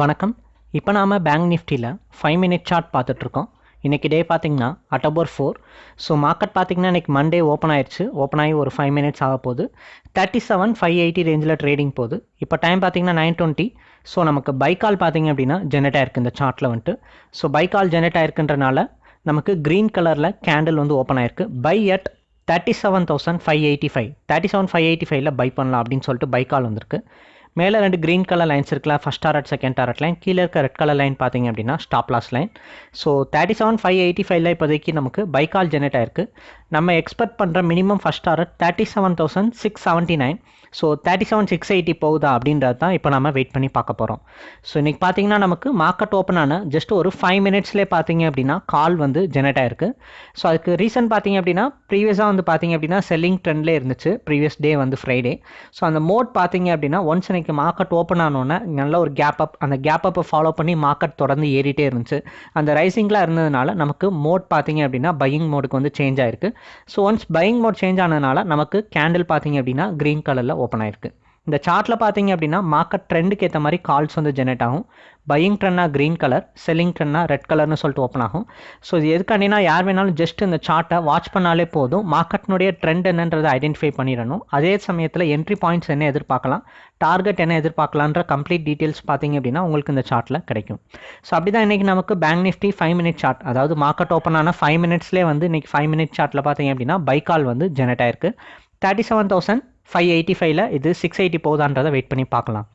வணக்கம். இப்போ நாம் பேங்க் நிஃப்டியில் ஃபைவ் மினிட் சார்ட் பார்த்துட்ருக்கோம். இன்றைக்கி டே பார்த்தீங்கன்னா அக்டோபர் ஃபோர் ஸோ மார்க்கெட் பார்த்தீங்கன்னா இன்றைக்கி மண்டே ஓப்பன் ஆயிடுச்சு. ஓப்பன் ஆகி ஒரு ஃபைவ் மினிட்ஸ் ஆக போகுது. தேர்ட்டி செவன் ஃபைவ் எயிட்டி ரேஞ்சில் ட்ரேடிங் போகுது. இப்போ டைம் பார்த்தீங்கன்னா நைன் டுவெண்ட்டி ஸோ நமக்கு பைக்கால் பார்த்திங்க அப்படின்னா ஜெனரேட் ஆயிருக்கு இந்த சார்ட்டில் வந்துட்டு. ஸோ பைக்கால் ஜெனரேட் ஆயிருக்குன்றனால நமக்கு க்ரீன் கலரில் கேண்டில் வந்து ஓப்பன் ஆயிருக்கு. Buy at thirty seven thousand five eighty five thirty seven five eighty ஃபைவ்ல பை பண்ணலாம் அப்படின்னு சொல்லிட்டு பைக்கால் வந்திருக்கு. மேலே ரெண்டு க்ரீன் கலர் லைன்ஸ் இருக்கலாம். First target second target line கீழே இருக்க ரெட் கலர் லைன் பார்த்தீங்க அப்படின்னா stop loss line so thirty seven five eighty ஃபைவ்ல இப்போதைக்கு நமக்கு பைக்கால் ஜெனரேட் ஆயிருக்கு. நம்ம எக்ஸ்பெக்ட் பண்ணுற minimum first target thirty seven thousand six seventy nine so thirty seven six eighty போகுதா அப்படின்றது தான் இப்போ நம்ம வெயிட் பண்ணி பார்க்க போகிறோம் ஸோ இன்றைக்கி பார்த்தீங்கன்னா நமக்கு மார்க்கெட் ஓப்பன் ஆன ஜஸ்ட் ஒரு ஃபைவ் மினிட்ஸ்லேயே பார்த்தீங்க அப்படின்னா கால் வந்து ஜெனரேட் ஆயிருக்கு. ஸோ அதுக்கு ரீசன் பார்த்தீங்க அப்படின்னா ப்ரீவியஸாக வந்து பார்த்தீங்க அப்படின்னா செல்லிங் ட்ரெண்ட்லேயே இருந்துச்சு. ப்ரீவியஸ் டே வந்து ஃப்ரைடே ஸோ அந்த மோட் பார்த்தீங்க அப்படின்னா ஒன்ஸ் இன்னைக்கு மார்க்கெட் ஓப்பன் ஆனோன்னே நல்ல ஒரு கேப் அப் அந்த கேப் அப்பை ஃபாலோ பண்ணி மார்க்கெட் தொடர்ந்து ஏறிட்டே இருந்துச்சு. அந்த ரைசிங்கில் இருந்ததுனால நமக்கு மோட் பார்த்தீங்க அப்படின்னா பையிங் மோடுக்கு வந்து சேஞ்ச் ஆயிருக்கு. So once buying mode change ஆனதுனால நமக்கு கேண்டில் பார்த்தீங்க அப்படின்னா க்ரீன் கலரில் ஓப்பன் ஆயிருக்கு. இந்த சார்ட்டில் பார்த்தீங்க அப்படின்னா மார்க்கெட் ட்ரெண்டுக்கு ஏற்ற மாதிரி கால்ஸ் வந்து ஜெனரேட் ஆகும். பையிங் ட்ரெண்ட்னா க்ரீன் கலர் செல்லிங் ட்ரெண்ட்னா ரெட் கலர்னு சொல்லிட்டு ஓப்பன் ஆகும். ஸோ இது எதுக்காண்டினா யார் வேணாலும் ஜஸ்ட் இந்த சார்ட்டை வாட்ச் பண்ணாலே போதும். மார்க்கெட்னுடைய ட்ரெண்ட் என்னன்றதை ஐடென்டிஃபை பண்ணிடணும். அதே சமயத்தில் என்ட்ரி பாயிண்ட்ஸ் என்ன எதிர்பார்க்கலாம் டார்கெட் என்ன எதிர்பார்க்கலான்ற கம்ப்ளீட் டீட்டெயில்ஸ் பார்த்தீங்க அப்படின்னா உங்களுக்கு இந்த சார்ட்டில் கிடைக்கும். ஸோ அப்படி தான் இன்றைக்கி நமக்கு bank nifty five minute chart அதாவது மார்க்கெட் ஓப்பன் ஆன ஃபைவ் மினிட்ஸ்லேயே வந்து இன்றைக்கி ஃபைவ் மினிட் சார்ட்டில் பார்த்தீங்க அப்படின்னா பைக்கால் வந்து ஜெனரேட் ஆயிருக்கு. Thirty seven thousand five eighty ஃபைவ்ல இது சிக்ஸ் எயிட்டி போகுதான்றதை வெயிட் பண்ணி பார்க்கலாம்.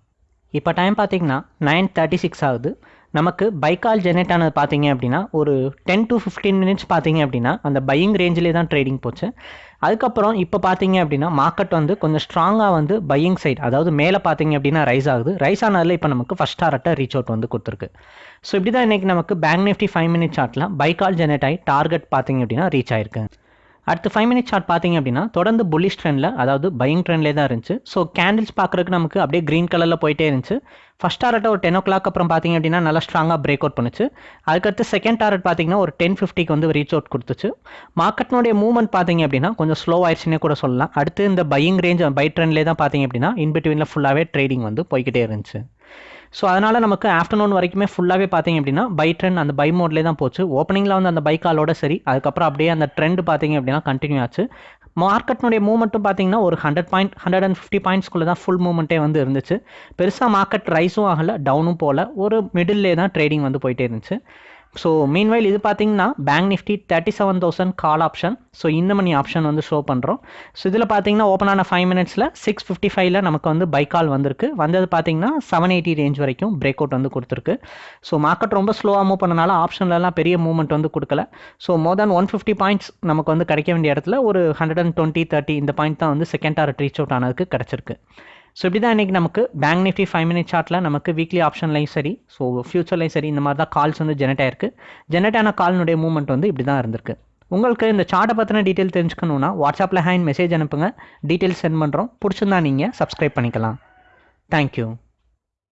இப்போ டைம் பார்த்தீங்கன்னா நைன் தேர்ட்டி சிக்ஸ் ஆகுது. நமக்கு பைக்கால் ஜெனரேட் ஆனது பார்த்தீங்க அப்படின்னா ஒரு டென் டு ஃபிஃப்டீன் மினிட்ஸ் பார்த்தீங்க அப்படின்னா அந்த பையிங் ரேஞ்சிலே தான் ட்ரேடிங் போச்சு. அதுக்கப்புறம் இப்போ பார்த்தீங்க அப்படின்னா மார்க்கெட் வந்து கொஞ்சம் ஸ்ட்ராங்காக வந்து பையிங் சைட் அதாவது மேலே பார்த்தீங்க அப்படின்னா ரைஸ் ஆகுது. ரைஸ் ஆனதில் இப்போ நமக்கு ஃபஸ்ட் டாரட்டை ரீச் அவுட் வந்து கொடுத்துருக்கு. ஸோ இப்படி தான் இன்றைக்கி நமக்கு பேங்க் நிஃப்டி ஃபைவ் மினிட்ஸ் ஆட்டில் பைக்கால் ஜெனரேட் ஆகி டார்கெட் பார்த்தீங்க அப்படின்னா ரீச் ஆயிருக்கு. அடுத்து ஃபைவ் மினிட் சார்ட் பார்த்தீங்க அப்படின்னா தொடர்ந்து புல்லிஷ் ட்ரெண்டில் அதாவது பையிங் ட்ரெண்ட்லேயே தான் இருந்துச்சு. ஸோ கேண்டில்ஸ் பார்க்குறதுக்கு நமக்கு அப்படியே க்ரீன் கலரில் போயிட்டே இருந்துச்சு. ஃபஸ்ட் டாரட்டை ஒரு டென் ஓ கிளாக் அப்புறம் பார்த்தீங்க அப்படின்னா நல்லா ஸ்ட்ராங்காக பிரேக் அவுட் பண்ணுச்சு. அதுக்கடுத்து செகண்ட் டாரட் பார்த்தீங்கன்னா ஒரு டென் ஃபிஃப்டிக்கு வந்து ரீச் அவுட் கொடுத்துச்சு. மார்க்கெட்னுடைய மூவ்மெண்ட் பார்த்தீங்க அப்படின்னா கொஞ்சம் ஸ்லோ ஆயிடுச்சுன்னே கூட சொல்லலாம். அடுத்து இந்த பையிங் ரேஞ்ச் பை ட்ரெண்ட்லேயே தான் பார்த்தீங்க அப்படின்னா இன்பிட்வீனில் ஃபுல்லாகவே ட்ரேடிங் வந்து போய்கிட்டே இருந்துச்சு. ஸோ அதனால் நமக்கு ஆஃப்டர்நூன் வரைக்குமே ஃபுல்லாகவே பார்த்தீங்க அப்படின்னா பை ட்ரெண்ட் அந்த பை மோட்லேயே தான் போச்சு. ஓப்பனிங்கில் வந்து அந்த பைக்காலோட சரி. அதுக்கப்புறம் அப்படியே அந்த ட்ரெண்ட் பார்த்தீங்க அப்படின்னா கண்டினியூ ஆச்சு. மார்க்கெட்னுடைய மூவ்மெண்ட்டும் பார்த்தீங்கன்னா ஒரு hundred point hundred and fifty பாயிண்ட்ஸ்குள்ளே தான் ஃபுல் மூவ்மெண்ட்டே வந்து இருந்துச்சு. பெருசாக மார்க்கெட் ரைஸும் ஆகலை டவுனும் போகல ஒரு மிடில்லே தான் ட்ரேடிங் வந்து போயிட்டே இருந்துச்சு. ஸோ மீன்வைல் இது பார்த்தீங்கன்னா bank nifty thirty seven thousand call option so இந்த மணி ஆப்ஷன் வந்து ஷோ பண்ணுறோம் ஸோ இதில் பார்த்தீங்கன்னா ஓப்பன் ஆன ஃபைவ் மினிட்ஸில் சிக்ஸ் ஃபிஃப்டி ஃபைவ்ல நமக்கு வந்து பை கால் வந்திருக்கு. வந்தது பார்த்தீங்கன்னா செவன் எயிட்டி ரேஞ்ச் வரைக்கும் பிரேக் அவுட் வந்து கொடுத்துருக்கு. ஸோ மார்க்கெட் ரொம்ப ஸ்லோவாக மூவ் பண்ணனால ஆப்ஷன்லலாம் பெரிய மூவ்மெண்ட் வந்து கொடுக்கல. So more than one fifty points நமக்கு வந்து கிடைக்க வேண்டிய இடத்துல ஒரு ஹண்ட்ரட் அண்ட் டுவெண்ட்டி தேர்ட்டி இந்த பாயிண்ட் தான் வந்து செகண்ட் ஆர் ரீச் அவுட் ஆனதுக்கு கிடச்சிருக்கு. ஸோ இப்படி தான் இன்றைக்கி நமக்கு பேங்க் நிஃப்டி ஃபைவ் மினிட் சார்ட்டில் நமக்கு வீக்லி ஆப்ஷன்லையும் சரி. ஸோ ஃபியூச்சர்லையும் சரி இந்த மாதிரி தான் கால்ஸ் வந்து ஜெனரேட் ஆயிருக்கு. ஜெனரேட் ஆன கால்னுடைய மூவ்மெண்ட் வந்து இப்படி தான் இருந்திருக்கு. உங்களுக்கு இந்த சார்ட்டை பற்றின டீட்டெயில் தெரிஞ்சுக்கணுன்னா வாட்ஸ்அப்பில் ஹேண்ட் மெசேஜ் அனுப்புங்க. டீட்டெயில்ஸ் சென்ட் பண்ணுறோம் பிடிச்சிருந்தா நீங்கள் சப்ஸ்கிரைப் பண்ணிக்கலாம். தேங்க்யூ